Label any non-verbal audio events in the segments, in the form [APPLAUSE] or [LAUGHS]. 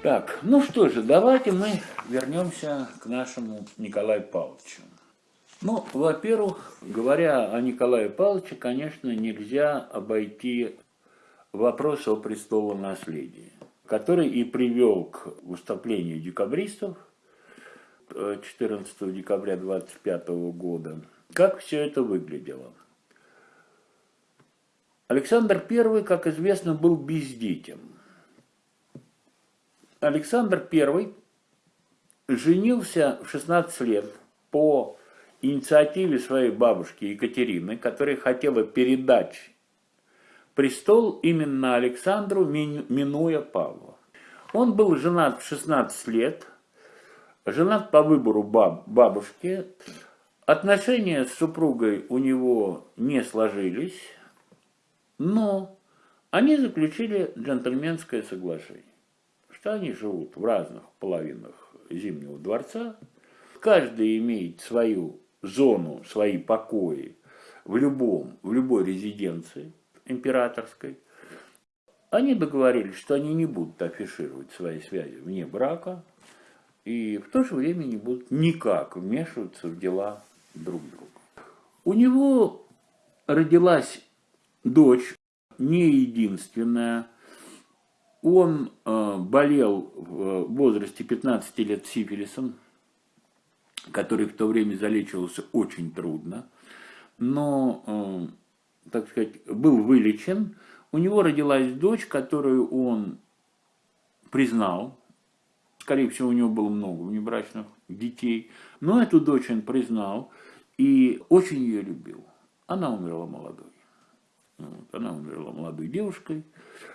Так, ну что же, давайте мы вернемся к нашему Николаю Павловичу. Ну, во-первых, говоря о Николае Павловиче, конечно, нельзя обойти вопрос о престолонаследии, который и привел к выступлению декабристов 14 декабря 25 года. Как все это выглядело? Александр I, как известно, был бездетен. Александр I женился в 16 лет по инициативе своей бабушки Екатерины, которая хотела передать престол именно Александру, минуя Павла. Он был женат в 16 лет, женат по выбору баб, бабушки. Отношения с супругой у него не сложились, но они заключили джентльменское соглашение, что они живут в разных половинах Зимнего дворца, каждый имеет свою зону, свои покои в, любом, в любой резиденции императорской, они договорились, что они не будут афишировать свои связи вне брака, и в то же время не будут никак вмешиваться в дела друг друга. У него родилась дочь, не единственная. Он э, болел в возрасте 15 лет сифилисом, который в то время залечивался очень трудно, но, э, так сказать, был вылечен. У него родилась дочь, которую он признал. Скорее всего, у него было много внебрачных детей. Но эту дочь он признал и очень ее любил. Она умерла молодой. Она умерла молодой девушкой.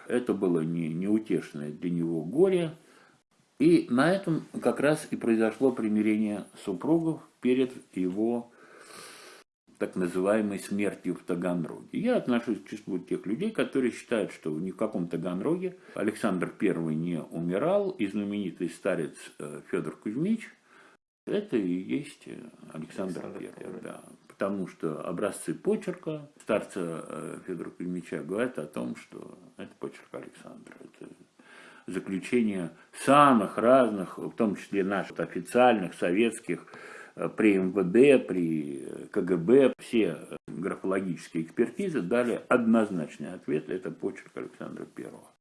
Это было не, неутешное для него горе. И на этом как раз и произошло примирение супругов перед его так называемой смертью в Таганроге. Я отношусь к числу тех людей, которые считают, что ни в каком Таганроге Александр I не умирал, и знаменитый старец э, Федор Кузьмич – это и есть Александр, Александр I. Да. Потому что образцы почерка старца э, Федора Кузьмича говорят о том, что это почерк Александра. Это заключения самых разных, в том числе наших официальных, советских, э, при МВД, при КГБ, все графологические экспертизы дали однозначный ответ, это почерк Александра Первого.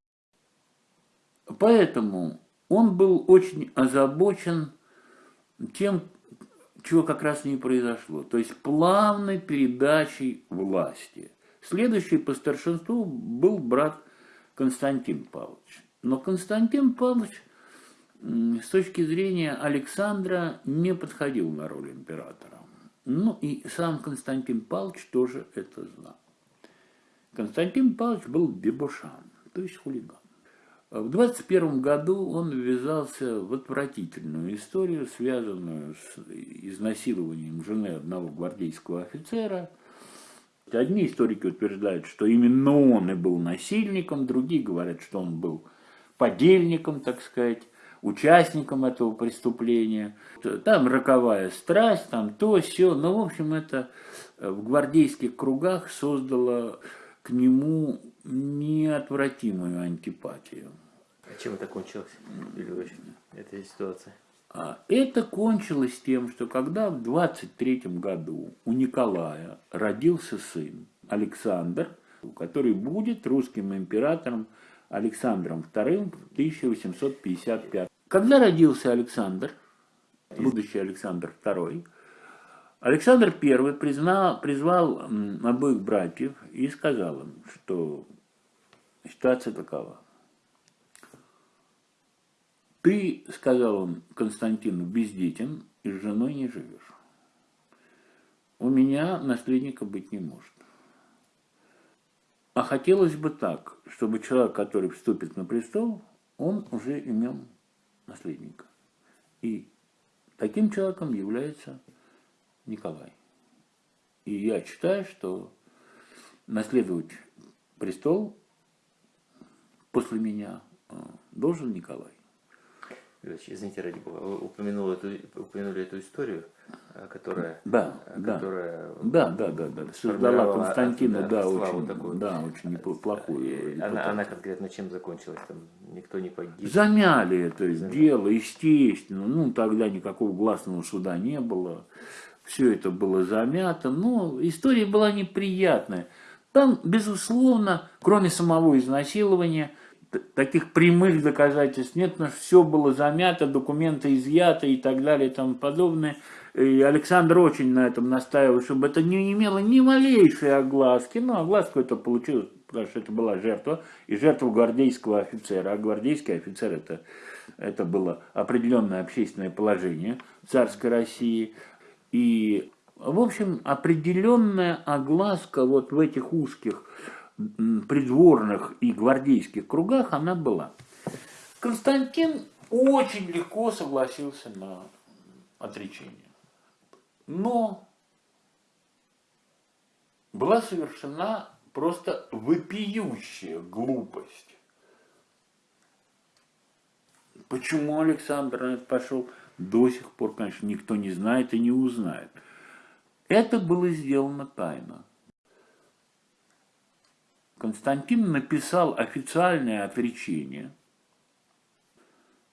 Поэтому он был очень озабочен тем, чего как раз не произошло, то есть плавной передачей власти. Следующий по старшинству был брат Константин Павлович. Но Константин Павлович с точки зрения Александра не подходил на роль императора. Ну и сам Константин Павлович тоже это знал. Константин Павлович был дебошан, то есть хулиган. В 21 году он ввязался в отвратительную историю, связанную с изнасилованием жены одного гвардейского офицера – Одни историки утверждают, что именно он и был насильником, другие говорят, что он был подельником, так сказать, участником этого преступления. Там роковая страсть, там то, все. Но, в общем, это в гвардейских кругах создало к нему неотвратимую антипатию. А чем это кончилось, Юрий эта ситуация? А это кончилось тем, что когда в 23 году у Николая родился сын Александр, который будет русским императором Александром II в 1855. Когда родился Александр, будущий Александр II, Александр I признал, призвал обоих братьев и сказал им, что ситуация такова. Ты, сказал он Константину, бездетен и с женой не живешь. У меня наследника быть не может. А хотелось бы так, чтобы человек, который вступит на престол, он уже имел наследника. И таким человеком является Николай. И я считаю, что наследовать престол после меня э, должен Николай. Извините, ради бога, вы упомянули эту, упомянули эту историю, э, которая, да, э, которая да, да, да, да, да. создала Константина, да, очень, такую. да, очень плохую. Она, она конкретно чем закончилась? Там никто не погиб? Замяли это Замяли. дело, естественно. Ну, тогда никакого гласного суда не было. Все это было замято. Но история была неприятная. Там, безусловно, кроме самого изнасилования, таких прямых доказательств нет, что все было замято, документы изъяты и так далее и тому подобное. И Александр очень на этом настаивал, чтобы это не имело ни малейшей огласки. Но огласку это получилось, потому что это была жертва, и жертва гвардейского офицера. А гвардейский офицер это, это было определенное общественное положение царской России. И, в общем, определенная огласка вот в этих узких придворных и гвардейских кругах она была. Константин очень легко согласился на отречение. Но была совершена просто вопиющая глупость. Почему Александр пошел, до сих пор, конечно, никто не знает и не узнает. Это было сделано тайно. Константин написал официальное отречение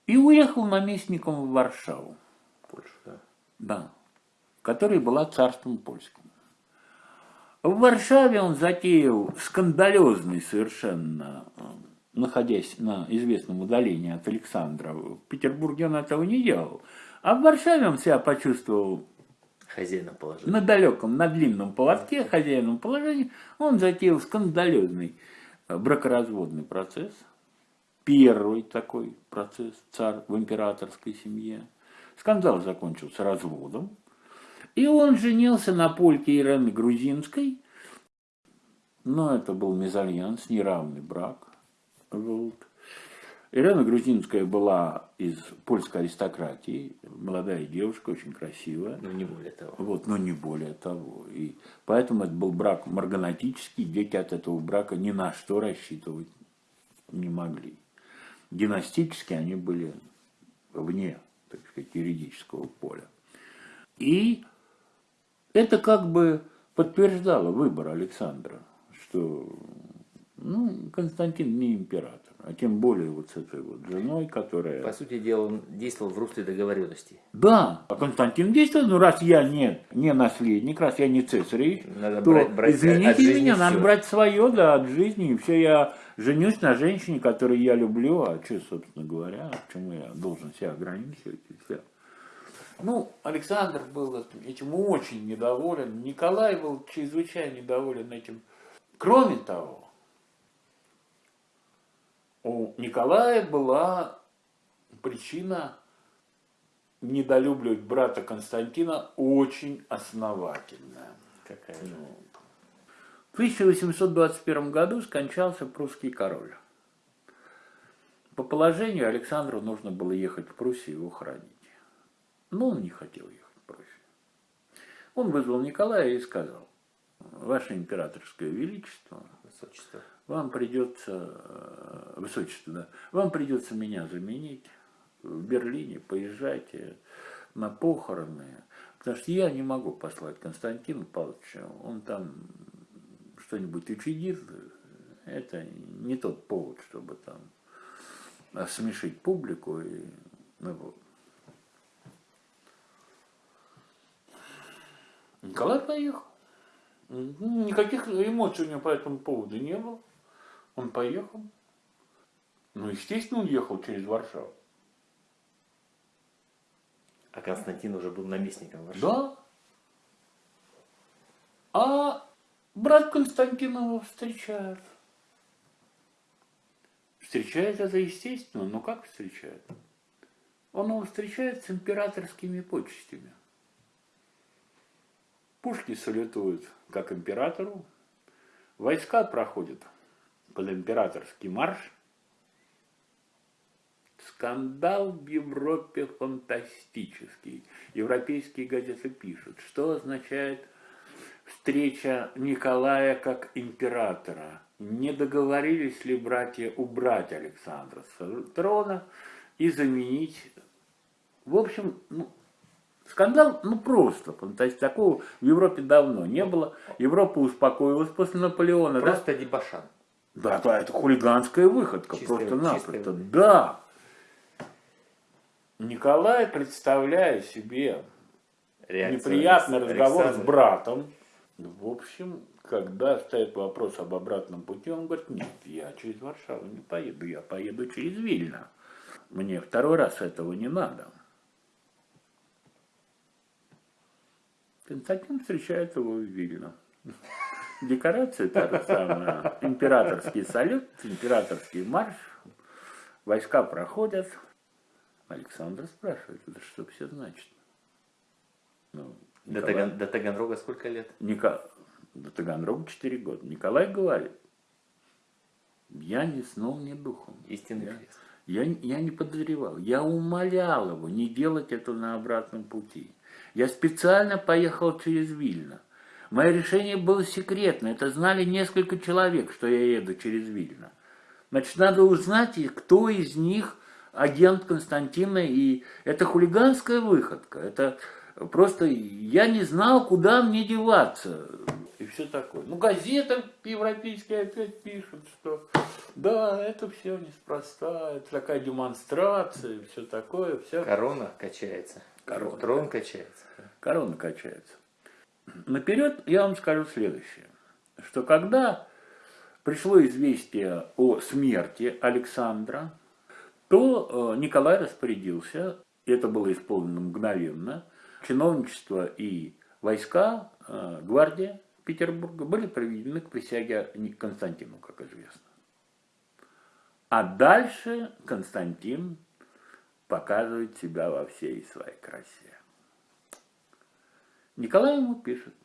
и уехал наместником в Варшаву. Польша, да. Да, которая была царством польским. В Варшаве он затеял скандалезный совершенно, находясь на известном удалении от Александра. В Петербурге он этого не делал. А в Варшаве он себя почувствовал хозяином положения. На далеком, на длинном поводке, хозяином положения, он затеял скандалезный э, бракоразводный процесс. Первый такой процесс царь в императорской семье. Скандал закончился разводом. И он женился на польке Ирены Грузинской. Но это был мезальянс, неравный брак. Вот. Ирена Грузинская была из польской аристократии, молодая девушка, очень красивая. Но не более того. Вот, но не более того. И поэтому это был брак марганатический, дети от этого брака ни на что рассчитывать не могли. Династически они были вне, так сказать, юридического поля. И это как бы подтверждало выбор Александра, что ну, Константин не император а тем более вот с этой вот женой, которая... По сути дела, он действовал в русле договоренности. Да, а Константин действовал, ну раз я не, не наследник, раз я не цесаревич, надо то, брать, брать извините меня, все. надо брать свое, да, от жизни, и все, я женюсь на женщине, которую я люблю, а что, собственно говоря, почему я должен себя ограничивать и все. Ну, Александр был этим очень недоволен, Николай был чрезвычайно недоволен этим. Кроме того, у Николая была причина недолюбливать брата Константина очень основательная. Какая? Ну, в 1821 году скончался прусский король. По положению Александру нужно было ехать в Пруссию его хранить. Но он не хотел ехать в Пруссию. Он вызвал Николая и сказал, Ваше императорское величество, Высочество вам придется, э, высочество, да, вам придется меня заменить в Берлине, поезжайте на похороны, потому что я не могу послать Константина Павловича, он там что-нибудь учредит, это не тот повод, чтобы там смешить публику и ну, вот. Николай поехал. Никаких эмоций у него по этому поводу не было. Он поехал. Ну, естественно, он ехал через Варшаву. А Константин уже был наместником Варшавы? Да. А брат Константинова встречают. Встречает это естественно, но как встречает? Он его встречает с императорскими почестями. Пушки салютуют как императору, войска проходят под императорский марш. Скандал в Европе фантастический. Европейские газеты пишут, что означает встреча Николая как императора. Не договорились ли братья убрать Александра с трона? и заменить. В общем, ну, скандал, ну просто, то есть такого в Европе давно не было. Европа успокоилась после Наполеона. Просто да? дебошан. Да, да, это хулиганская выходка, просто-напросто. Да. Николай, представляя себе Реакция неприятный разговор Александр. с братом, в общем, когда стоит вопрос об обратном пути, он говорит, нет, я через Варшаву не поеду, я поеду через Вильно. Мне второй раз этого не надо. Константин встречает его в Вильно. Же самая. Императорский салют, императорский марш. Войска проходят. Александр спрашивает, это что все значит? Ну, Николай... до, Таган, до Таганрога сколько лет? Ника... До Таганрога 4 года. Николай говорит, я ни сном, ни духом. Истинный я, я, я не подозревал. Я умолял его не делать это на обратном пути. Я специально поехал через Вильно. Мое решение было секретно. Это знали несколько человек, что я еду через Вильно. Значит, надо узнать, кто из них агент Константина. И это хулиганская выходка. Это просто я не знал, куда мне деваться. И все такое. Ну, газеты европейские опять пишут, что да, это все неспроста, это такая демонстрация, все такое. Все. Корона качается. Корона. Трон качается. Корона качается. Наперед я вам скажу следующее, что когда пришло известие о смерти Александра, то э, Николай распорядился, это было исполнено мгновенно, чиновничество и войска, э, гвардия Петербурга были приведены к присяге Константину, как известно. А дальше Константин показывает себя во всей своей красе. Николай ему пишет.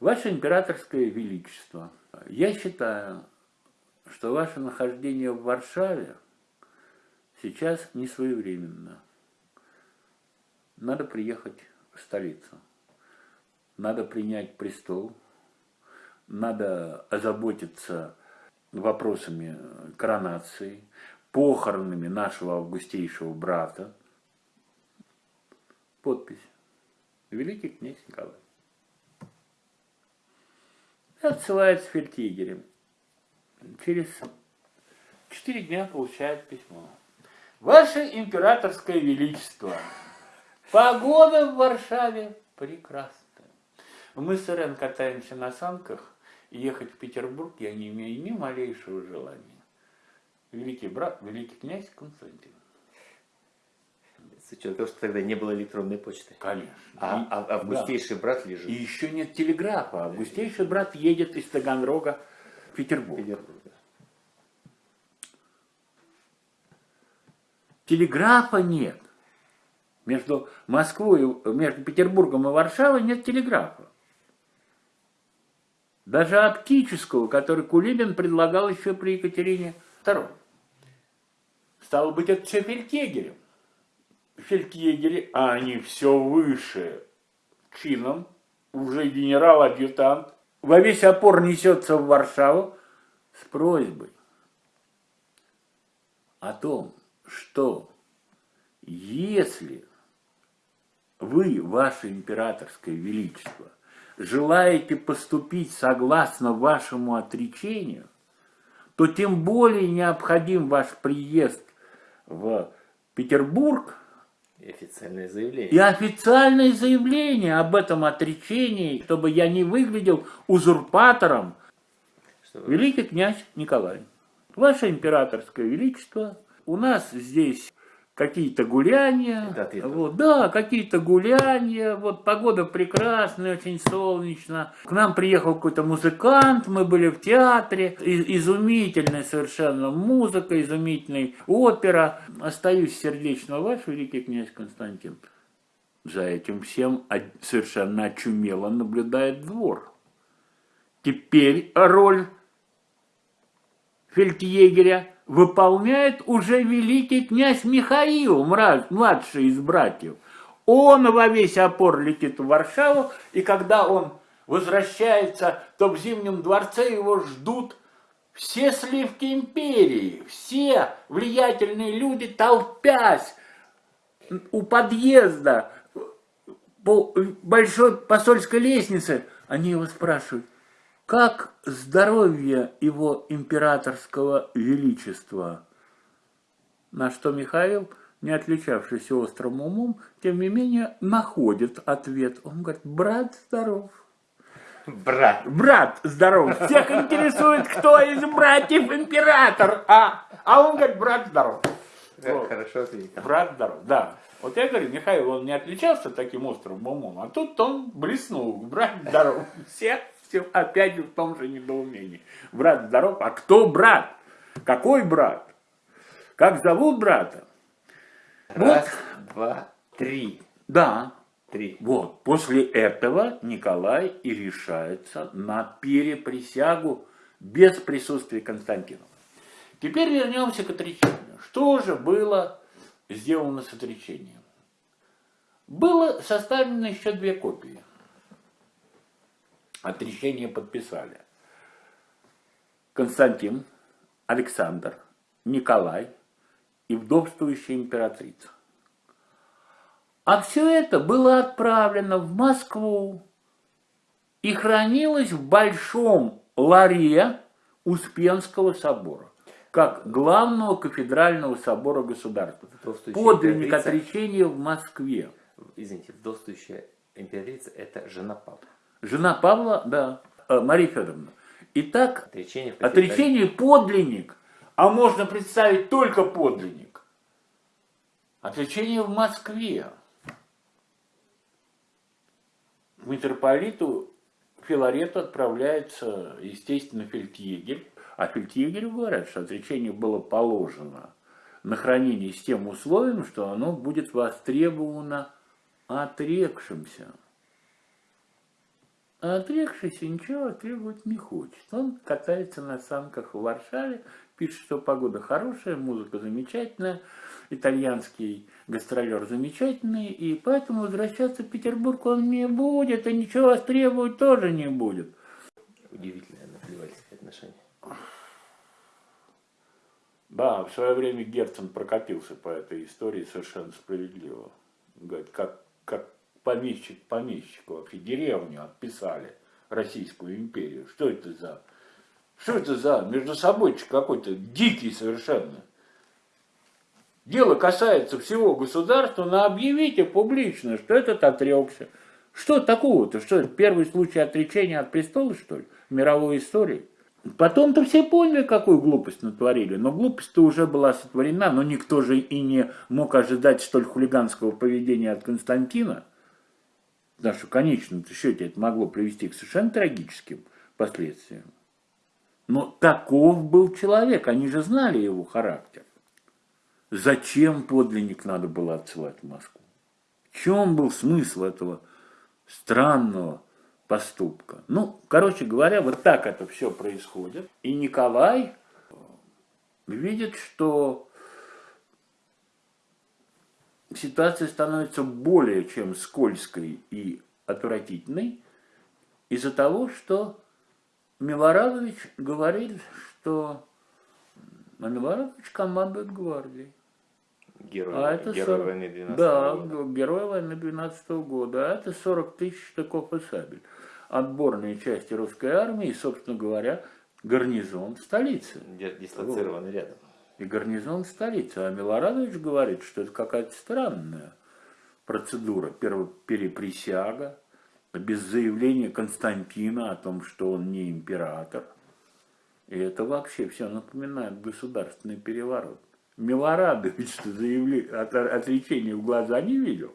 Ваше императорское величество, я считаю, что ваше нахождение в Варшаве сейчас не своевременно. Надо приехать в столицу. Надо принять престол. Надо озаботиться вопросами коронации, похоронами нашего августейшего брата. Подпись великий князь Николай. И отсылает с фельдъегерем. Через четыре дня получает письмо. Ваше императорское величество, погода в Варшаве прекрасная. Мы с Ирен катаемся на санках, ехать в Петербург я не имею ни малейшего желания. Великий брат, великий князь Константин. С учетом того, что тогда не было электронной почты. Конечно. А, и, а августейший да. брат лежит. И еще нет телеграфа. Августейший брат едет из Таганрога в Петербург. Петербург да. Телеграфа нет. Между Москвой, между Петербургом и Варшавой нет телеграфа. Даже оптического, который Кулибин предлагал еще при Екатерине II. Стало быть, это все фельдъегерем фельдъегери, а они все выше. Чином, уже генерал-адъютант, во весь опор несется в Варшаву с просьбой о том, что если вы, ваше императорское величество, желаете поступить согласно вашему отречению, то тем более необходим ваш приезд в Петербург и официальное заявление. И официальное заявление об этом отречении, чтобы я не выглядел узурпатором. Что Великий князь Николай, Ваше императорское величество, у нас здесь какие-то гуляния. Вот, да, какие-то гуляния. Вот погода прекрасная, очень солнечно. К нам приехал какой-то музыкант, мы были в театре. Изумительная совершенно музыка, изумительная опера. Остаюсь сердечно ваш, великий князь Константин. За этим всем совершенно очумело наблюдает двор. Теперь роль фельдъегеря выполняет уже великий князь Михаил, младший из братьев. Он во весь опор летит в Варшаву, и когда он возвращается, то в Зимнем дворце его ждут все сливки империи, все влиятельные люди, толпясь у подъезда, по большой посольской лестнице, они его спрашивают, как здоровье его императорского величества? На что Михаил, не отличавшийся острым умом, тем не менее находит ответ. Он говорит, брат здоров. Брат. Брат здоров. Всех интересует, кто из братьев император. А, а он говорит, брат здоров. Вот. Хорошо ответил. Брат здоров, да. Вот я говорю, Михаил, он не отличался таким острым умом, а тут он блеснул. Брат здоров. Все, все опять в том же недоумении. Брат здоров, а кто брат? Какой брат? Как зовут брата? Раз, вот. два, три. Да. Три. Вот. После этого Николай и решается на переприсягу без присутствия Константина. Теперь вернемся к отречению. Что же было сделано с отречением? Было составлено еще две копии. Отречение подписали. Константин, Александр, Николай и вдовствующая императрица. А все это было отправлено в Москву и хранилось в большом ларе Успенского собора как главного кафедрального собора государства. Подлинник отречения в Москве. Извините, вдовствующая императрица – это жена Павла. Жена Павла, да, э, Мария Федоровна. Итак, отречение, отречение подлинник, а можно представить только подлинник. Отречение в Москве. Митрополиту Филарету отправляется, естественно, фельдъегерь, а фельдъегерю говорят, что отречение было положено на хранение с тем условием, что оно будет востребовано отрекшимся. А отрекшийся ничего требовать не хочет. Он катается на санках в Варшаве, пишет, что погода хорошая, музыка замечательная, итальянский гастролер замечательный, и поэтому возвращаться в Петербург он не будет, и ничего востребовать тоже не будет. Удивительное наплевательское отношение. Да, в свое время Герцен прокатился по этой истории совершенно справедливо. Говорит, как, как помещик помещику вообще деревню отписали Российскую империю. Что это за... Что это за между собой какой-то дикий совершенно. Дело касается всего государства, но объявите публично, что этот отрекся. Что такого-то? Что это первый случай отречения от престола, что ли, в мировой истории? Потом-то все поняли, какую глупость натворили, но глупость-то уже была сотворена, но никто же и не мог ожидать столь хулиганского поведения от Константина, в конечном счете это могло привести к совершенно трагическим последствиям. Но таков был человек, они же знали его характер. Зачем подлинник надо было отсылать в Москву? В чем был смысл этого странного поступка. Ну, короче говоря, вот так это все происходит. И Николай видит, что ситуация становится более чем скользкой и отвратительной из-за того, что Милорадович говорит, что а Милорадович командует гвардией. Герой, а это герой 40... войны 12 да, года. герой войны 12 года. А это 40 тысяч штыков и сабель. Отборные части русской армии собственно говоря, гарнизон столицы. Дислоцированный вот. рядом. И гарнизон столицы. А Милорадович говорит, что это какая-то странная процедура. Переприсяга, без заявления Константина о том, что он не император. И это вообще все напоминает государственный переворот. Милорадович [LAUGHS] заявли, от, отречения в глаза не видел.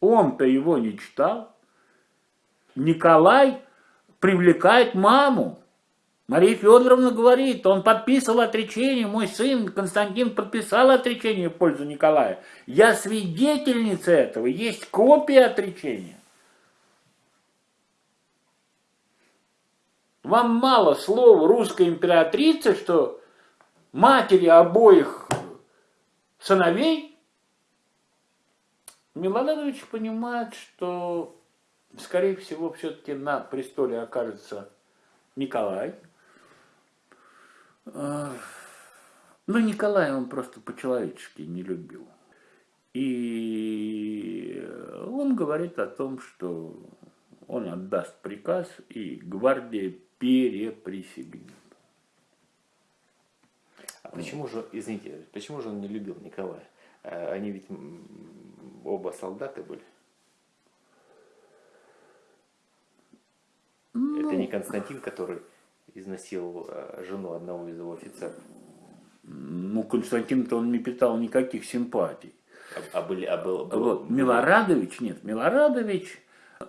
Он-то его не читал. Николай привлекает маму. Мария Федоровна говорит, он подписывал отречение, мой сын Константин подписал отречение в пользу Николая. Я свидетельница этого, есть копия отречения. Вам мало слова русской императрицы, что матери обоих сыновей, Милорадович понимает, что, скорее всего, все-таки на престоле окажется Николай. Ну, Николай он просто по-человечески не любил. И он говорит о том, что он отдаст приказ, и гвардия переприсягнет. А почему же, извините, почему же он не любил Николая? А они ведь оба солдаты были. Ну, Это не Константин, который изнасиловал а, жену одного из его офицеров. Ну, Константин-то он не питал никаких симпатий. А, а, были, а был, был, вот, Милорадович, нет, Милорадович,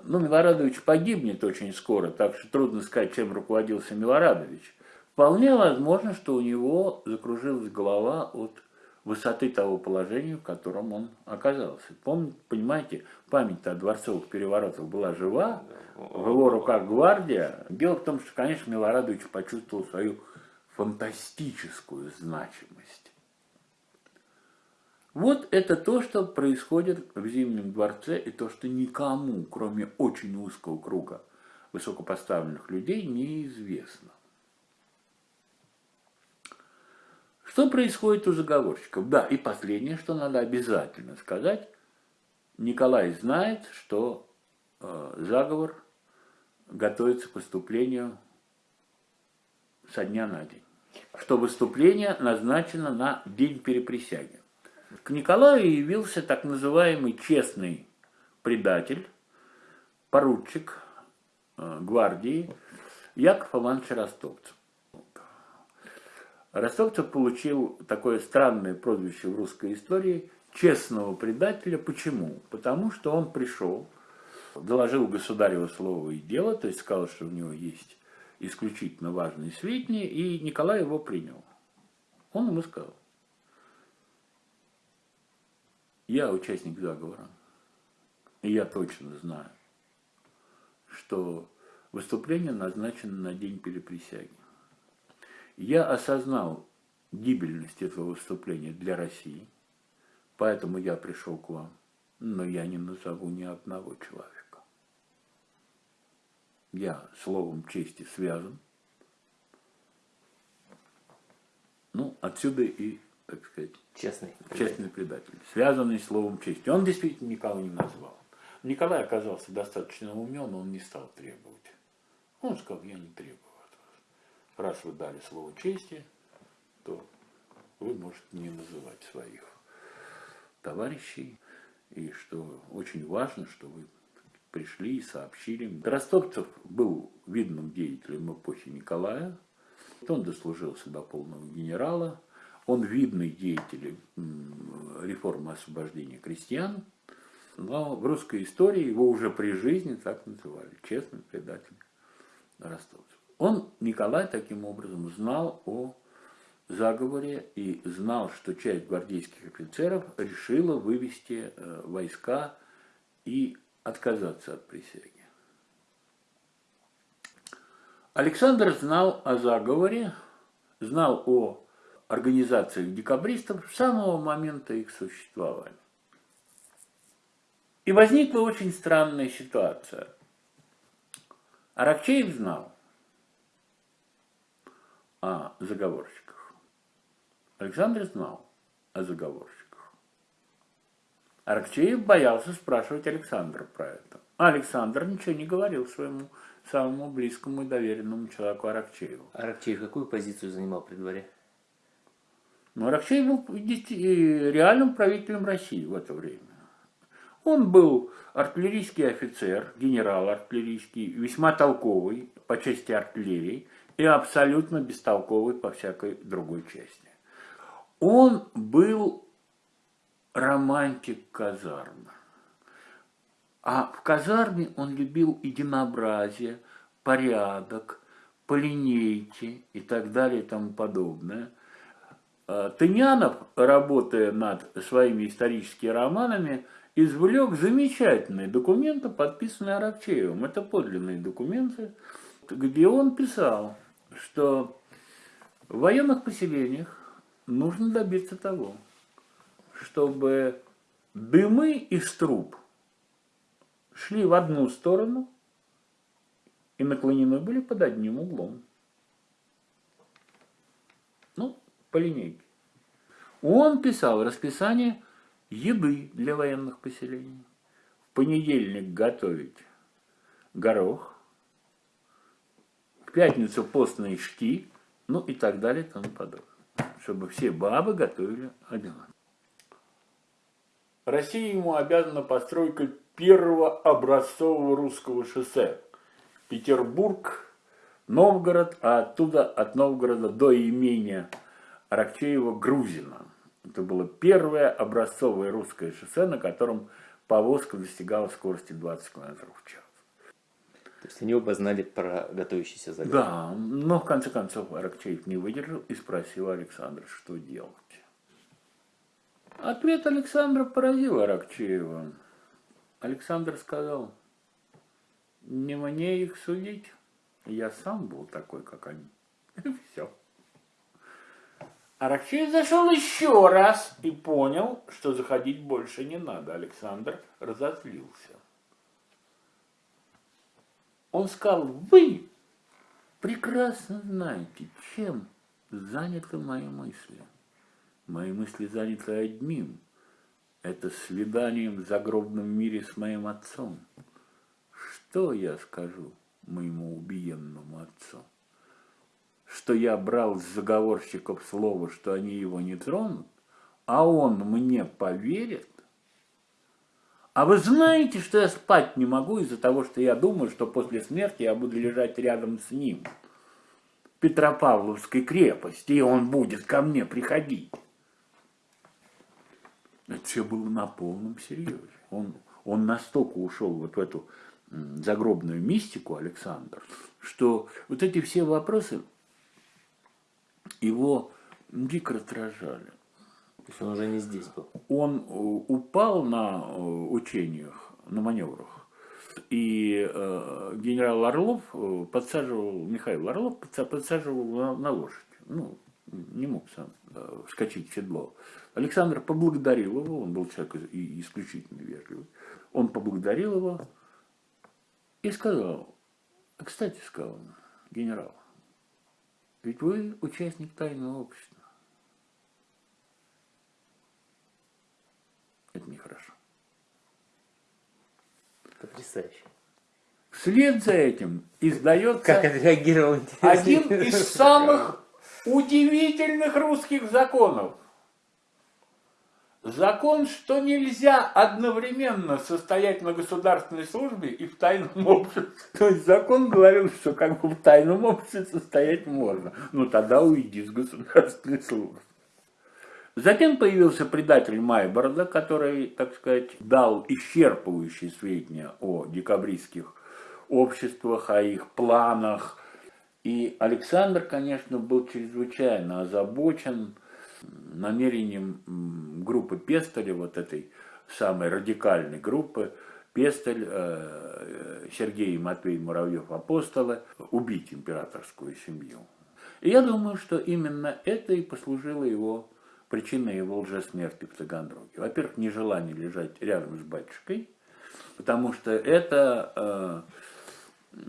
ну, Милорадович погибнет очень скоро, так что трудно сказать, чем руководился Милорадович. Вполне возможно, что у него закружилась голова от высоты того положения, в котором он оказался. Помните, понимаете, память о дворцовых переворотах была жива, в его руках гвардия. Дело в том, что, конечно, Милорадович почувствовал свою фантастическую значимость. Вот это то, что происходит в Зимнем дворце, и то, что никому, кроме очень узкого круга высокопоставленных людей, неизвестно. Что происходит у заговорщиков? Да, и последнее, что надо обязательно сказать. Николай знает, что э, заговор готовится к выступлению со дня на день. Что выступление назначено на день переприсяги. К Николаю явился так называемый честный предатель, поручик э, гвардии Яков Иванович Ростовцев. Ростовцев получил такое странное прозвище в русской истории честного предателя. Почему? Потому что он пришел, доложил государево слово и дело, то есть сказал, что у него есть исключительно важные сведения, и Николай его принял. Он ему сказал, я участник заговора, и я точно знаю, что выступление назначено на день переприсяги. Я осознал гибельность этого выступления для России, поэтому я пришел к вам, но я не назову ни одного человека. Я словом чести связан. Ну, отсюда и, так сказать, честный, честный предатель, связанный словом чести. Он действительно никого не назвал. Николай оказался достаточно умен, он не стал требовать. Он сказал, я не требую раз вы дали слово чести, то вы можете не называть своих товарищей. И что очень важно, что вы пришли и сообщили. Ростовцев был видным деятелем эпохи Николая. Он дослужился до полного генерала. Он видный деятель реформы освобождения крестьян. Но в русской истории его уже при жизни так называли. Честный предатель Ростовцев. Он, Николай, таким образом знал о заговоре и знал, что часть гвардейских офицеров решила вывести э, войска и отказаться от присяги. Александр знал о заговоре, знал о организациях декабристов с самого момента их существования. И возникла очень странная ситуация. Аракчеев знал, о заговорщиках. Александр знал о заговорщиках. Аракчеев боялся спрашивать Александра про это. А Александр ничего не говорил своему самому близкому и доверенному человеку Аракчееву. Аракчеев какую позицию занимал при дворе? Ну, Аракчеев был реальным правителем России в это время. Он был артиллерийский офицер, генерал артиллерийский, весьма толковый по части артиллерии – и абсолютно бестолковый по всякой другой части. Он был романтик казармы. А в казарме он любил единообразие, порядок, по линейке и так далее и тому подобное. А Тынянов, работая над своими историческими романами, извлек замечательные документы, подписанные Аракчеевым. Это подлинные документы, где он писал – что в военных поселениях нужно добиться того, чтобы дымы из труб шли в одну сторону и наклонены были под одним углом. по линейке. Он писал расписание еды для военных поселений. В понедельник готовить горох, пятницу постные шки, ну и так далее и тому подобное. Чтобы все бабы готовили одинаково. Россия ему обязана постройкой первого образцового русского шоссе. Петербург, Новгород, а оттуда от Новгорода до имения Аракчеева-Грузина. Это было первое образцовое русское шоссе, на котором повозка достигала скорости 20 км в час. То есть они оба знали про готовящийся загон. Да, но в конце концов Аракчеев не выдержал и спросил Александра, что делать. Ответ Александра поразил Аракчеева. Александр сказал, не мне их судить, я сам был такой, как они. [LAUGHS] Все. Аракчеев зашел еще раз и понял, что заходить больше не надо. Александр разозлился. Он сказал, вы прекрасно знаете, чем заняты мои мысли. Мои мысли заняты одним. Это свиданием в загробном мире с моим отцом. Что я скажу моему убиенному отцу? Что я брал с заговорщиков слово, что они его не тронут, а он мне поверит? А вы знаете, что я спать не могу из-за того, что я думаю, что после смерти я буду лежать рядом с ним в Петропавловской крепости, и он будет ко мне приходить. Это все было на полном серьезе. Он, он настолько ушел вот в эту загробную мистику, Александр, что вот эти все вопросы его дико раздражали. То есть он уже не здесь был? Он э, упал на э, учениях, на маневрах. И э, генерал Орлов э, подсаживал, Михаил Орлов подсаживал на, на лошадь. Ну, не мог сам э, вскочить в седло. Александр поблагодарил его, он был человек исключительно вежливый. Он поблагодарил его и сказал, кстати, сказал генерал, ведь вы участник тайного общества. Это нехорошо. Потрясающе. Вслед за этим издается как отреагировал, один из самых удивительных русских законов – Закон, что нельзя одновременно состоять на государственной службе и в тайном обществе. То есть закон говорил, что как бы в тайном обществе состоять можно. Ну тогда уйди с государственной службы. Затем появился предатель Майборода, который, так сказать, дал исчерпывающие сведения о декабристских обществах, о их планах. И Александр, конечно, был чрезвычайно озабочен намерением группы Пестеля, вот этой самой радикальной группы, Пестель, э, Сергей и Матвей Муравьев апостолы, убить императорскую семью. И я думаю, что именно это и послужило его причиной его лжесмерти в Таганроге. Во-первых, нежелание лежать рядом с батюшкой, потому что это э,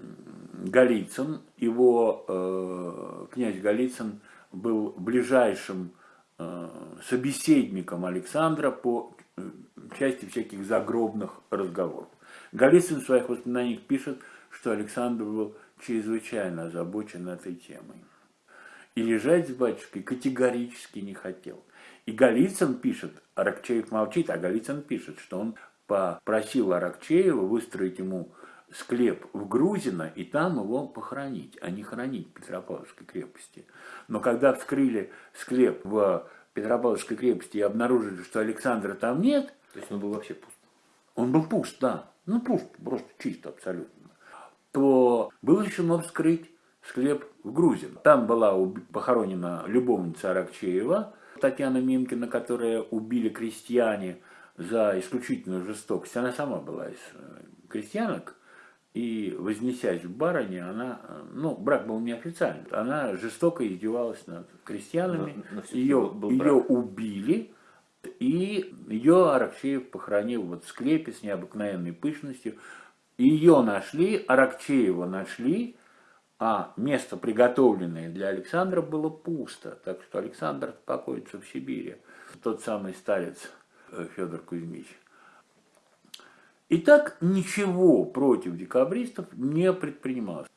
Голицын, его э, князь Голицын был ближайшим Э, собеседником Александра по э, части всяких загробных разговоров. Голицын в своих воспоминаниях пишет, что Александр был чрезвычайно озабочен этой темой. И лежать с батюшкой категорически не хотел. И Голицын пишет, Аракчеев молчит, а Голицын пишет, что он попросил Аракчеева выстроить ему склеп в Грузино и там его похоронить, а не хоронить в Петропавловской крепости. Но когда вскрыли склеп в Петропавловской крепости и обнаружили, что Александра там нет... То есть он был вообще пуст? Он был пуст, да. Ну, пуст, просто чисто абсолютно. То было решено вскрыть склеп в Грузино. Там была похоронена любовница Аракчеева, Татьяна Минкина, которая убили крестьяне за исключительную жестокость. Она сама была из э, крестьянок, и вознесясь в барыне, она, ну, брак был неофициальный, она жестоко издевалась над крестьянами, но, но ее, был ее убили, и ее Аракчеев похоронил вот в склепе с необыкновенной пышностью. Ее нашли, Аракчеева нашли, а место, приготовленное для Александра, было пусто. Так что Александр покоится в Сибири. Тот самый старец э, Федор Кузьмич. Итак, ничего против декабристов не предпринималось.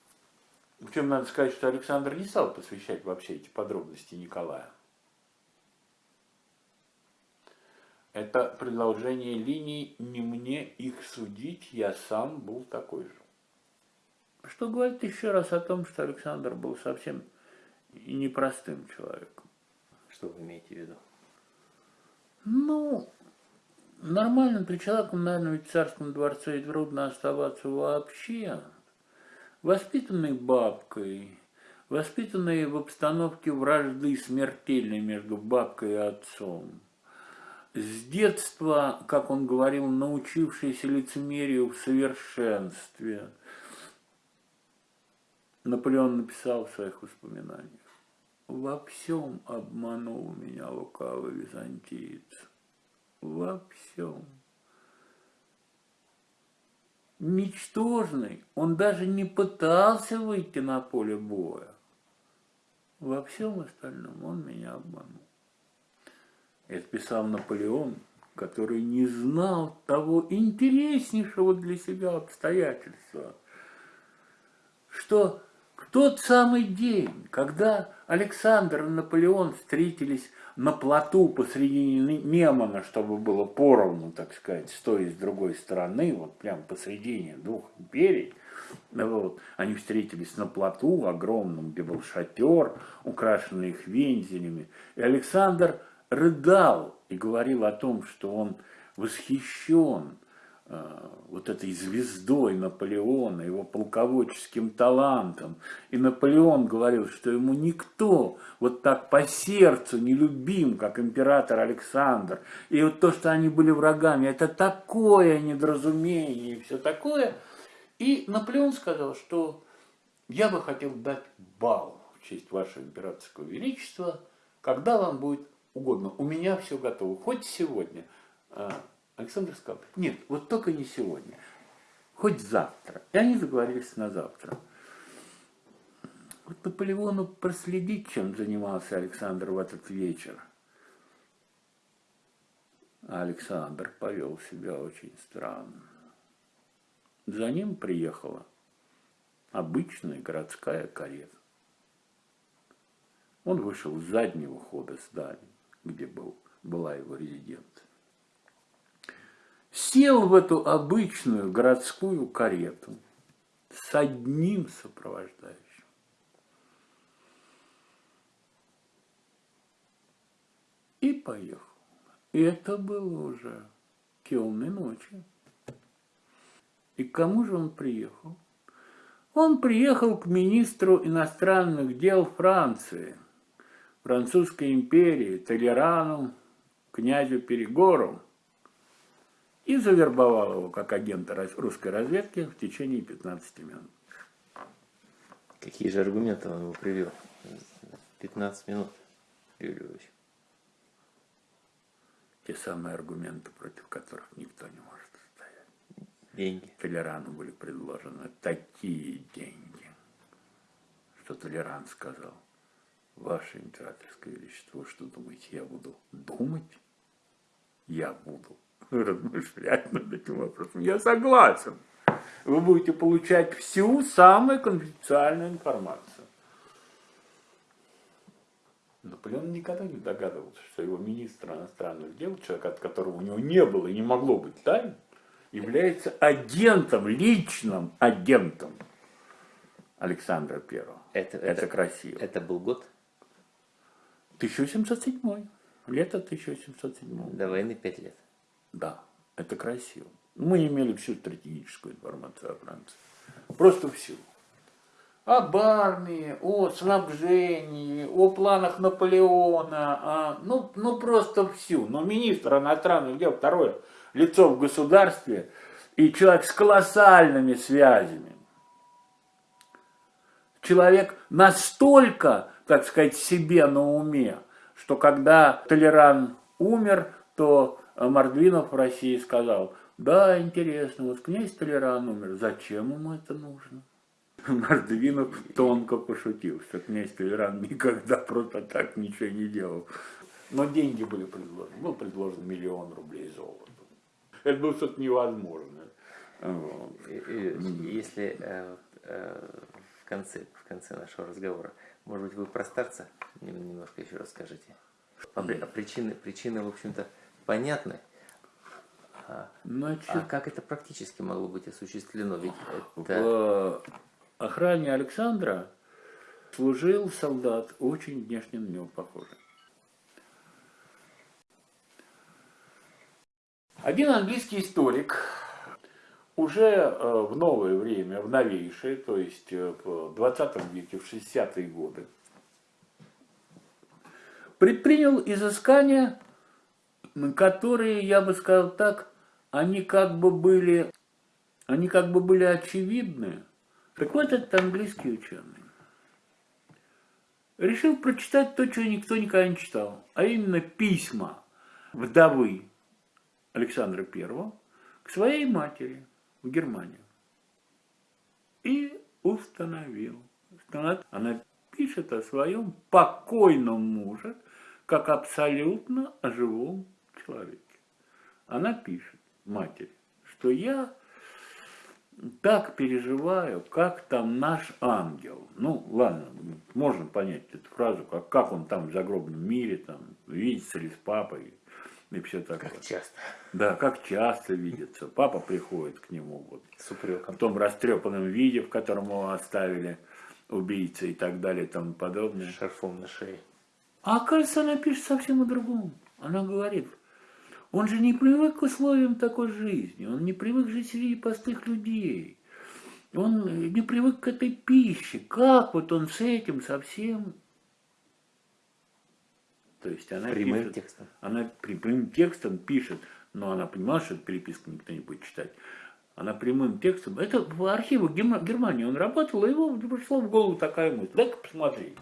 Причем надо сказать, что Александр не стал посвящать вообще эти подробности Николая. Это продолжение линий «не мне их судить, я сам был такой же». Что говорит еще раз о том, что Александр был совсем непростым человеком. Что вы имеете в виду? Ну, нормально при человеком, наверное, в царском дворце и трудно оставаться вообще. Воспитанный бабкой, воспитанный в обстановке вражды смертельной между бабкой и отцом – с детства, как он говорил, научившийся лицемерию в совершенстве. Наполеон написал в своих воспоминаниях. Во всем обманул меня лукавый византиец. Во всем. Ничтожный, он даже не пытался выйти на поле боя. Во всем остальном он меня обманул. Это писал Наполеон, который не знал того интереснейшего для себя обстоятельства, что тот самый день, когда Александр и Наполеон встретились на плоту посреди Немана, чтобы было поровну, так сказать, с той и с другой стороны, вот прям посредине двух империй, вот, они встретились на плоту огромном, где был шатер, украшенный их вензелями, и Александр – рыдал и говорил о том, что он восхищен вот этой звездой Наполеона, его полководческим талантом. И Наполеон говорил, что ему никто вот так по сердцу не любим, как император Александр. И вот то, что они были врагами, это такое недоразумение и все такое. И Наполеон сказал, что я бы хотел дать бал в честь вашего императорского величества, когда вам будет угодно. У меня все готово. Хоть сегодня. Александр сказал, нет, вот только не сегодня. Хоть завтра. И они заговорились на завтра. Вот Наполеону проследить, чем занимался Александр в этот вечер. А Александр повел себя очень странно. За ним приехала обычная городская карета. Он вышел с заднего хода здания где был, была его резиденция. Сел в эту обычную городскую карету с одним сопровождающим. И поехал. И это было уже темной ночью. И к кому же он приехал? Он приехал к министру иностранных дел Франции – Французской империи Толерану, князю Перегору и завербовал его как агента русской разведки в течение 15 минут. Какие же аргументы он ему привел? 15 минут, Юрий Львович. Те самые аргументы, против которых никто не может стоять. Деньги. Толерану были предложены такие деньги, что Толеран сказал, Ваше императорское величество, что думаете, я буду думать? Я буду размышлять над этим вопросом. Я согласен. Вы будете получать всю самую конфиденциальную информацию. Наполеон никогда не догадывался, что его министр иностранных дел, человек, от которого у него не было и не могло быть тайн, является агентом, личным агентом Александра Первого. Это, это, это красиво. Это был год? 1707. Лето 1707. До войны 5 лет. Да, это красиво. Мы имели всю стратегическую информацию о Франции. Просто всю. Об армии, о снабжении, о планах Наполеона, а, ну, ну просто всю. Но министр иностранных дел, второе лицо в государстве и человек с колоссальными связями. Человек настолько так сказать, себе на уме, что когда Толеран умер, то Мордвинов в России сказал, да, интересно, вот князь Толеран умер, зачем ему это нужно? [LAUGHS] Мордвинов тонко пошутил, что князь Толеран никогда просто так ничего не делал. Но деньги были предложены. Был предложен миллион рублей золота. Это было что-то невозможное. Вот. Если э, э, в конце, в конце нашего разговора, может быть, вы про старца немножко еще расскажете? А причины, причины, в общем-то, понятны. А, Значит, а как это практически могло быть осуществлено? Ведь это... В охране Александра служил солдат, очень внешне на него похожий. Один английский историк уже э, в новое время, в новейшее, то есть э, в 20 веке, в 60-е годы, предпринял изыскания, которые, я бы сказал так, они как бы были, они как бы были очевидны. Так вот, этот английский ученый решил прочитать то, чего никто никогда не читал, а именно письма вдовы Александра I к своей матери в Германию. И установил. Она пишет о своем покойном муже, как абсолютно живом человеке. Она пишет матери, что я так переживаю, как там наш ангел. Ну, ладно, можно понять эту фразу, как, как он там в загробном мире, там, видится ли с папой, и все такое. Как часто. Да, как часто видится. Папа приходит к нему вот, с упреком. в том растрепанном виде, в котором его оставили убийцы и так далее и тому подобное. Шарфом на шее. А оказывается, она пишет совсем о другом. Она говорит, он же не привык к условиям такой жизни, он не привык жить среди простых людей. Он не привык к этой пище. Как вот он с этим совсем то есть она прямым пишет, текстом. Она прямым текстом пишет, но она понимала, что эту переписку никто не будет читать. Она прямым текстом. Это в архивах Германии он работал, и его пришла в голову такая мысль. Дай-ка посмотри.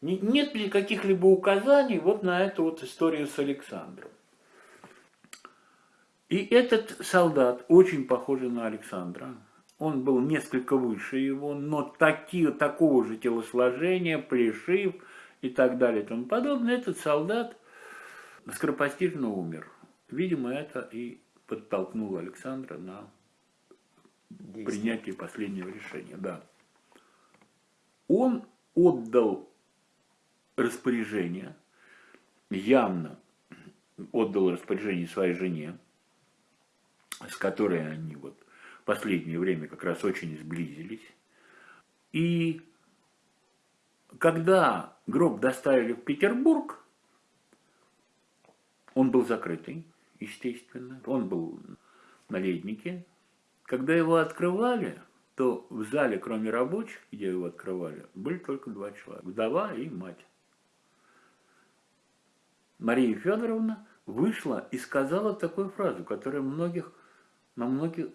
Нет ли каких-либо указаний вот на эту вот историю с Александром? И этот солдат, очень похожий на Александра, он был несколько выше его, но таки, такого же телосложения, плешив, и так далее и тому подобное, этот солдат скоропостижно умер. Видимо, это и подтолкнуло Александра на Действие. принятие последнего решения. Да. Он отдал распоряжение, явно отдал распоряжение своей жене, с которой они вот последнее время как раз очень сблизились. И когда гроб доставили в Петербург, он был закрытый, естественно, он был на леднике. Когда его открывали, то в зале, кроме рабочих, где его открывали, были только два человека, вдова и мать. Мария Федоровна вышла и сказала такую фразу, которая многих, на многих,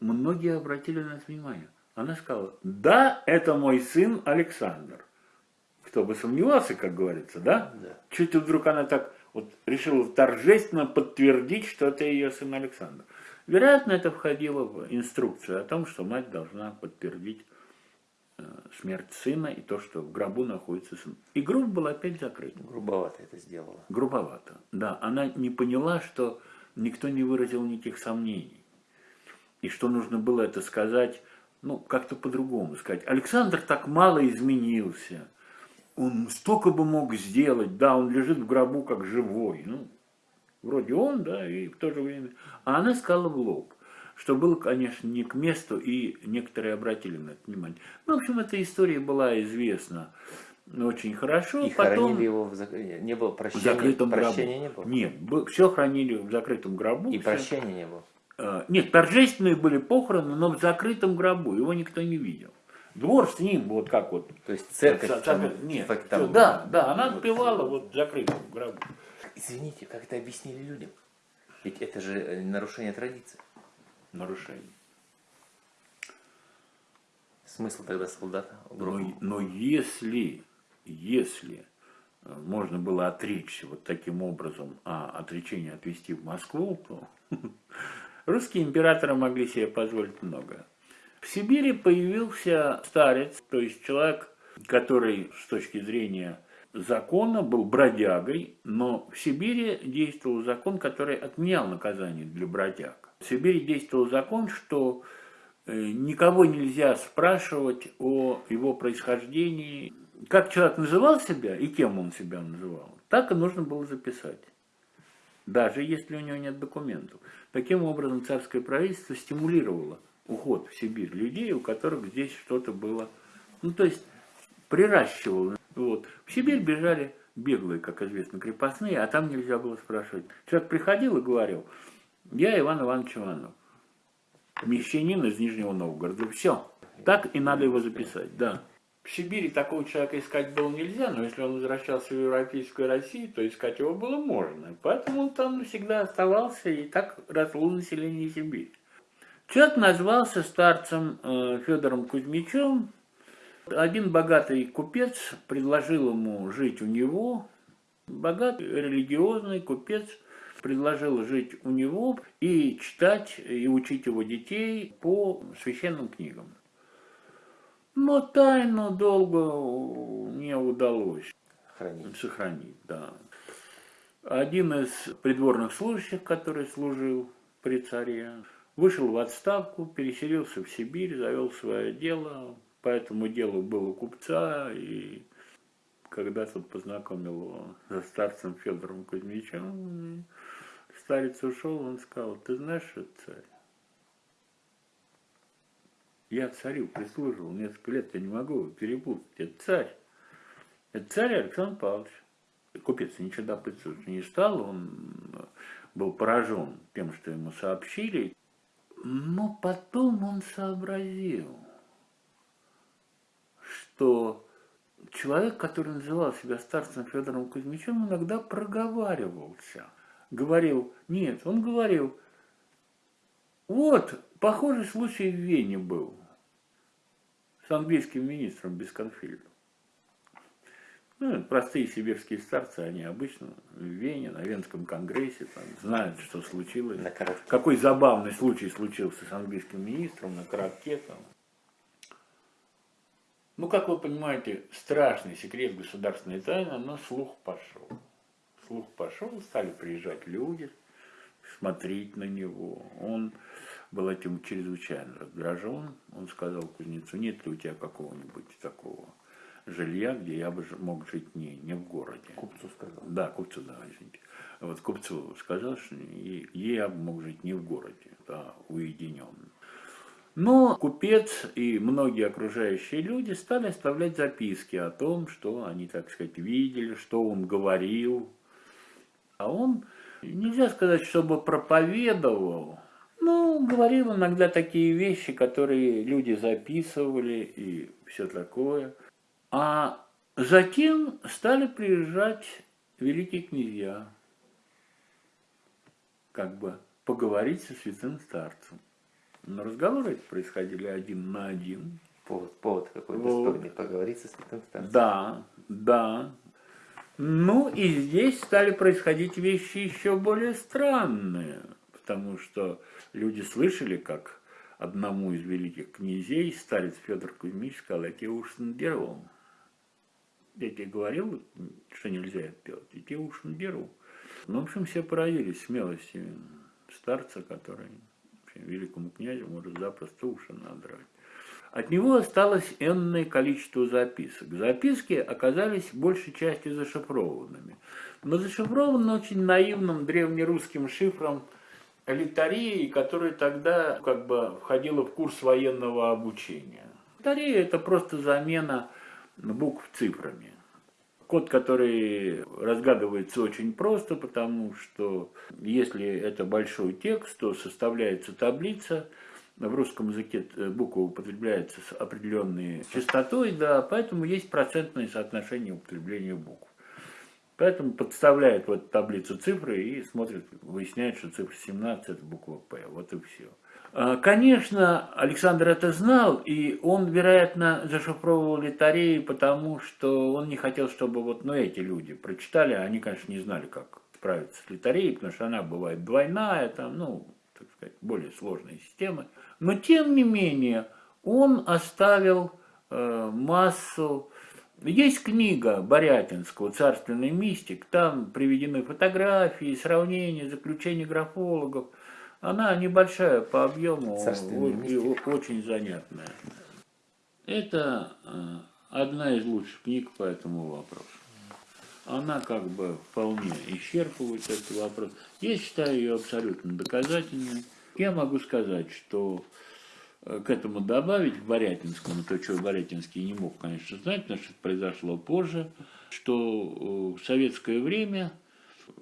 многие обратили на это внимание. Она сказала, да, это мой сын Александр. Кто бы сомневался, как говорится, да? Да. Чуть вдруг она так вот решила торжественно подтвердить, что это ее сын Александр. Вероятно, это входило в инструкцию о том, что мать должна подтвердить смерть сына и то, что в гробу находится сын. И гроб был опять закрыт. Грубовато это сделала. Грубовато, да. Она не поняла, что никто не выразил никаких сомнений. И что нужно было это сказать ну, как-то по-другому сказать. Александр так мало изменился. Он столько бы мог сделать, да, он лежит в гробу как живой. Ну, вроде он, да, и в то же время. А она сказала в лоб, что было, конечно, не к месту, и некоторые обратили на это внимание. Ну, в общем, эта история была известна очень хорошо. И Потом... хоронили его в зак... не было прощения, в закрытом прощения гробу. не было? Нет, все хранили в закрытом гробу. И все. прощения не было. Э, нет, торжественные были похороны, но в закрытом гробу, его никто не видел. Двор с ним, вот как вот. То есть церковь? Как, там, нет, там, да, да, она отпевала вот в закрытом гробу. Извините, как это объяснили людям? Ведь это же э, нарушение традиции. Нарушение. Смысл тогда солдата? Но, но если, если э, можно было отречься вот таким образом, а отречение отвести в Москву, то [LAUGHS] Русские императоры могли себе позволить многое. В Сибири появился старец, то есть человек, который с точки зрения закона был бродягой, но в Сибири действовал закон, который отменял наказание для бродяг. В Сибири действовал закон, что э, никого нельзя спрашивать о его происхождении. Как человек называл себя и кем он себя называл, так и нужно было записать. Даже если у него нет документов. Таким образом, царское правительство стимулировало уход в Сибирь людей, у которых здесь что-то было. Ну, то есть, приращивало. Вот. В Сибирь бежали беглые, как известно, крепостные, а там нельзя было спрашивать. Человек приходил и говорил, я Иван Иванович Иванов, мещанин из Нижнего Новгорода. Все. Так и надо его записать, да. В Сибири такого человека искать было нельзя, но если он возвращался в Европейскую Россию, то искать его было можно. Поэтому он там всегда оставался, и так росло население Сибири. Человек назвался старцем э, Федором Кузьмичем. Один богатый купец предложил ему жить у него. Богатый религиозный купец предложил жить у него и читать и учить его детей по священным книгам. Но тайну долго не удалось Хранить. сохранить. Да. Один из придворных служащих, который служил при царе, вышел в отставку, переселился в Сибирь, завел свое дело. По этому делу был у купца, и когда тот познакомил со старцем Федором Кузьмичем, старец ушел, он сказал, ты знаешь, что царь? Я царю прислуживал несколько лет, я не могу его перепутать. Это царь. Это царь Александр Павлович. Купец ничего допытывать не стал, он был поражен тем, что ему сообщили. Но потом он сообразил, что человек, который называл себя старцем Федором Кузьмичем, иногда проговаривался. Говорил, нет, он говорил, вот, похожий случай в Вене был с английским министром Бесконфильдом. Ну, простые сибирские старцы, они обычно в Вене, на Венском конгрессе, там, знают, что случилось. На. Какой забавный случай случился с английским министром на коротке там. Ну, как вы понимаете, страшный секрет государственной тайны, но слух пошел. Слух пошел, стали приезжать люди, смотреть на него. Он был этим чрезвычайно раздражен. Он сказал кузнецу, нет ли у тебя какого-нибудь такого жилья, где я бы мог жить не, не в городе. Купцу сказал. Да, купцу, да, извините. Вот купцу сказал, что я бы мог жить не в городе, а уединенно. Но купец и многие окружающие люди стали оставлять записки о том, что они, так сказать, видели, что он говорил. А он, нельзя сказать, чтобы проповедовал, ну, говорил иногда такие вещи, которые люди записывали и все такое. А затем стали приезжать великие князья, как бы поговорить со святым старцем. Но разговоры эти происходили один на один. Повод, повод какой Вот. достойный поговорить со святым старцем. Да, да. Ну и здесь стали происходить вещи еще более странные, потому что люди слышали, как одному из великих князей старец Федор Кузьмич сказал, я тебе уж надеру. Я тебе говорил, что нельзя это делать, я тебе уж надеру. Ну, в общем, все поразились смелости старца, который великому князю может запросто уши надрать. От него осталось энное количество записок. Записки оказались большей частью зашифрованными. Но зашифрованы очень наивным древнерусским шифром литарией, которая тогда как бы входила в курс военного обучения. Литария – это просто замена букв цифрами. Код, который разгадывается очень просто, потому что если это большой текст, то составляется таблица, в русском языке э, буква употребляется с определенной частотой, да, поэтому есть процентное соотношение употребления букв. Поэтому подставляет в эту таблицу цифры и смотрит, выясняет, что цифра 17 это буква П. Вот и все. А, Конечно, Александр это знал, и он, вероятно, зашифровывал литареи, потому что он не хотел, чтобы вот ну, эти люди прочитали, а они, конечно, не знали, как справиться с литареей, потому что она бывает двойная, там, ну, так сказать, более сложные системы. Но тем не менее он оставил э, массу есть книга Борятинского «Царственный мистик», там приведены фотографии, сравнения, заключения графологов. Она небольшая по объему и очень занятная. Это э, одна из лучших книг по этому вопросу. Она как бы вполне исчерпывает этот вопрос. Я считаю ее абсолютно доказательной. Я могу сказать, что Э, к этому добавить, к Борятинскому, то, что Борятинский не мог, конечно, знать, потому что это произошло позже, что э, в советское время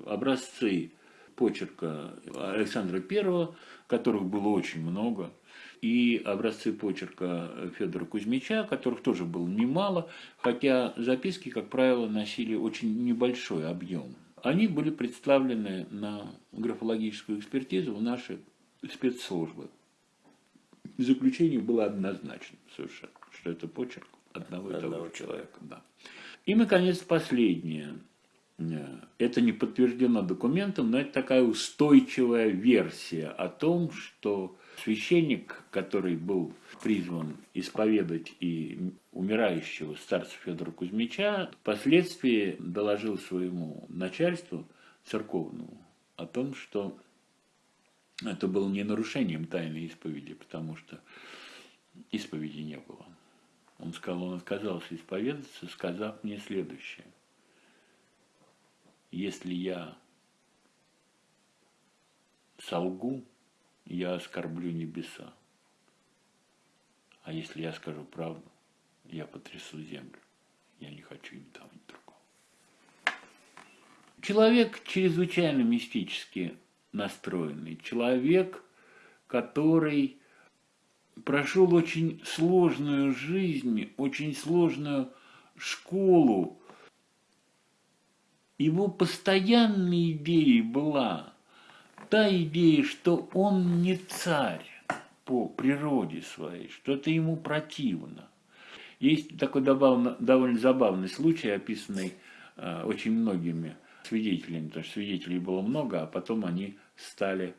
образцы почерка Александра I, которых было очень много, и образцы почерка Федора Кузьмича, которых тоже было немало, хотя записки, как правило, носили очень небольшой объем. Они были представлены на графологическую экспертизу в наши спецслужбы заключение было однозначно совершенно, что это почерк одного и того человека. Да. И, наконец, последнее. Это не подтверждено документом, но это такая устойчивая версия о том, что священник, который был призван исповедать и умирающего старца Федора Кузьмича, впоследствии доложил своему начальству церковному о том, что это было не нарушением тайной исповеди, потому что исповеди не было. Он сказал, он отказался исповедаться, сказав мне следующее. Если я солгу, я оскорблю небеса. А если я скажу правду, я потрясу землю. Я не хочу ни того, ни другого. Человек чрезвычайно мистически настроенный, человек, который прошел очень сложную жизнь, очень сложную школу. Его постоянной идеей была та идея, что он не царь по природе своей, что это ему противно. Есть такой довольно забавный случай, описанный э, очень многими свидетелями, потому что свидетелей было много, а потом они стали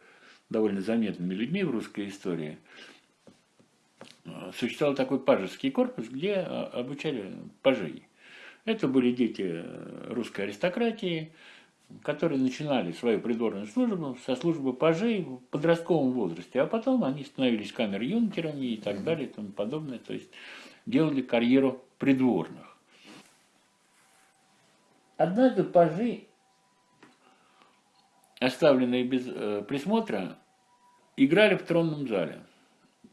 довольно заметными людьми в русской истории. Существовал такой пажеский корпус, где а, обучали пажей. Это были дети русской аристократии, которые начинали свою придворную службу со службы пажей в подростковом возрасте, а потом они становились камер-юнкерами и так далее и тому подобное, то есть делали карьеру придворных. Однажды пажи оставленные без э, присмотра, играли в тронном зале.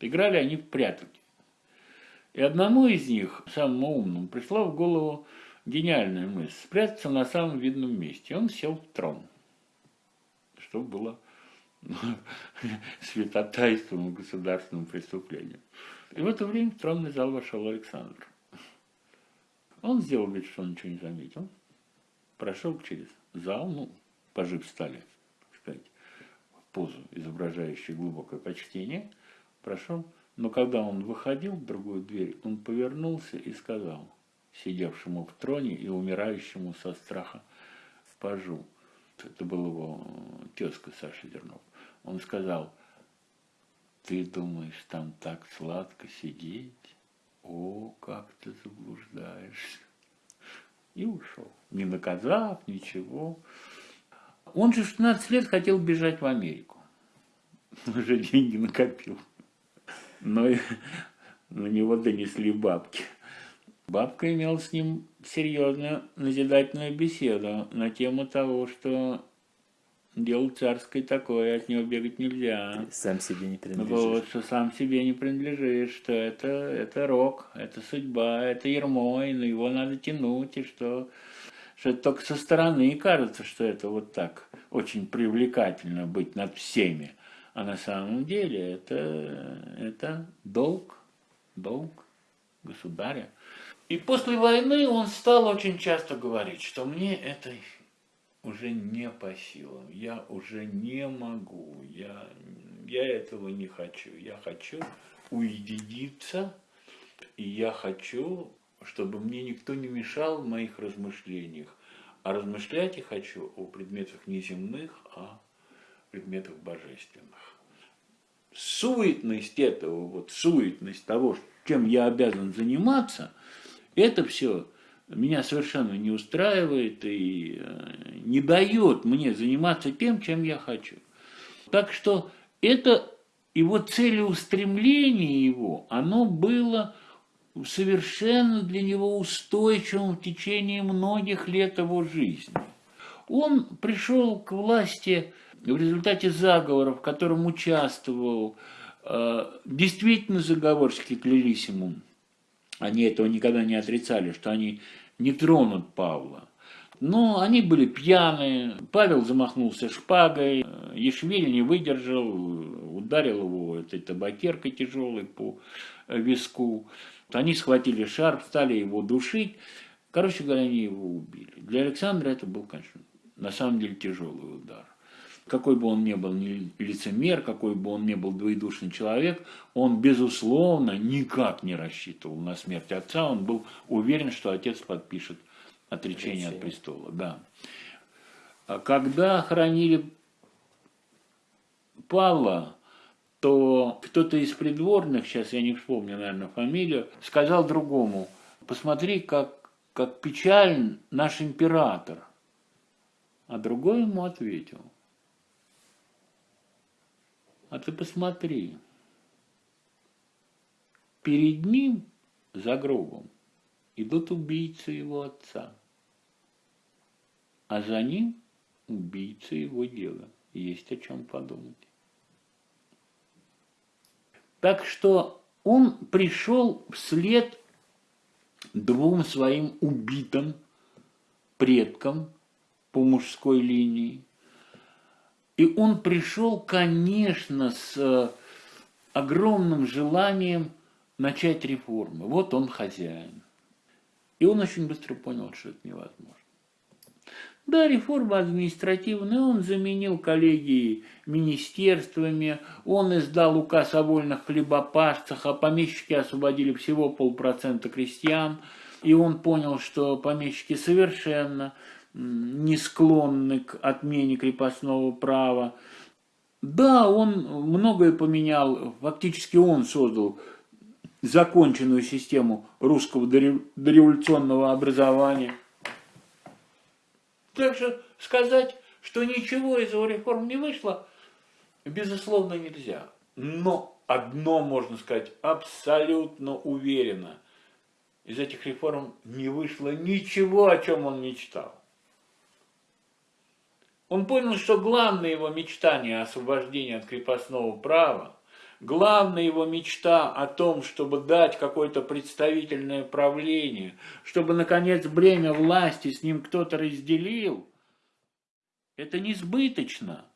Играли они в прятки. И одному из них, самому умному, пришла в голову гениальная мысль – спрятаться на самом видном месте. Он сел в трон, что было [LAUGHS] святотайством государственным преступлением. И в это время в тронный зал вошел Александр. Он сделал вид, что он ничего не заметил, прошел через зал, ну, пожив стали сказать, позу, изображающую глубокое почтение, прошел. Но когда он выходил в другую дверь, он повернулся и сказал сидевшему в троне и умирающему со страха пажу, это был его тезка Саша Зернов, он сказал, ты думаешь, там так сладко сидеть? О, как ты заблуждаешься. И ушел, не наказав, ничего. Он же в 16 лет хотел бежать в Америку. Уже деньги накопил. Но на него донесли бабки. Бабка имела с ним серьезную назидательную беседу на тему того, что дело царское такое, от него бегать нельзя. Сам себе не принадлежишь. Вот, что сам себе не принадлежишь, что это, это рок, это судьба, это ермо, и его надо тянуть, и что что это только со стороны кажется, что это вот так очень привлекательно быть над всеми. А на самом деле это, это долг, долг государя. И после войны он стал очень часто говорить, что мне это уже не по силам, я уже не могу, я, я этого не хочу. Я хочу уединиться, и я хочу чтобы мне никто не мешал в моих размышлениях. А размышлять я хочу о предметах не земных, а предметах божественных. суетность этого, вот суетность того, чем я обязан заниматься, это все меня совершенно не устраивает и э, не дает мне заниматься тем, чем я хочу. Так что это его целеустремление его, оно было совершенно для него устойчивым в течение многих лет его жизни. Он пришел к власти в результате заговора, в котором участвовал э, действительно заговорщики клериссимум. Они этого никогда не отрицали, что они не тронут Павла. Но они были пьяные, Павел замахнулся шпагой, Ешвиль не выдержал, ударил его этой табакеркой тяжелой по виску. Они схватили шарф, стали его душить. Короче говоря, они его убили. Для Александра это был, конечно, на самом деле тяжелый удар. Какой бы он ни был лицемер, какой бы он ни был двоедушный человек, он, безусловно, никак не рассчитывал на смерть отца. Он был уверен, что отец подпишет отречение, от престола. Да. А когда хоронили Павла, то кто-то из придворных, сейчас я не вспомню, наверное, фамилию, сказал другому, посмотри, как, как печален наш император. А другой ему ответил, а ты посмотри, перед ним за гробом идут убийцы его отца, а за ним убийцы его дела. Есть о чем подумать. Так что он пришел вслед двум своим убитым предкам по мужской линии. И он пришел, конечно, с э, огромным желанием начать реформы. Вот он хозяин. И он очень быстро понял, что это невозможно. Да, реформа административная, он заменил коллегии министерствами, он издал указ о вольных хлебопашцах, а помещики освободили всего полпроцента крестьян, и он понял, что помещики совершенно не склонны к отмене крепостного права. Да, он многое поменял, фактически он создал законченную систему русского дореволюционного образования. Так что сказать, что ничего из его реформ не вышло, безусловно, нельзя. Но одно можно сказать абсолютно уверенно. Из этих реформ не вышло ничего, о чем он мечтал. Он понял, что главное его мечтание освобождения от крепостного права, главная его мечта о том, чтобы дать какое-то представительное правление, чтобы, наконец, бремя власти с ним кто-то разделил, это несбыточно.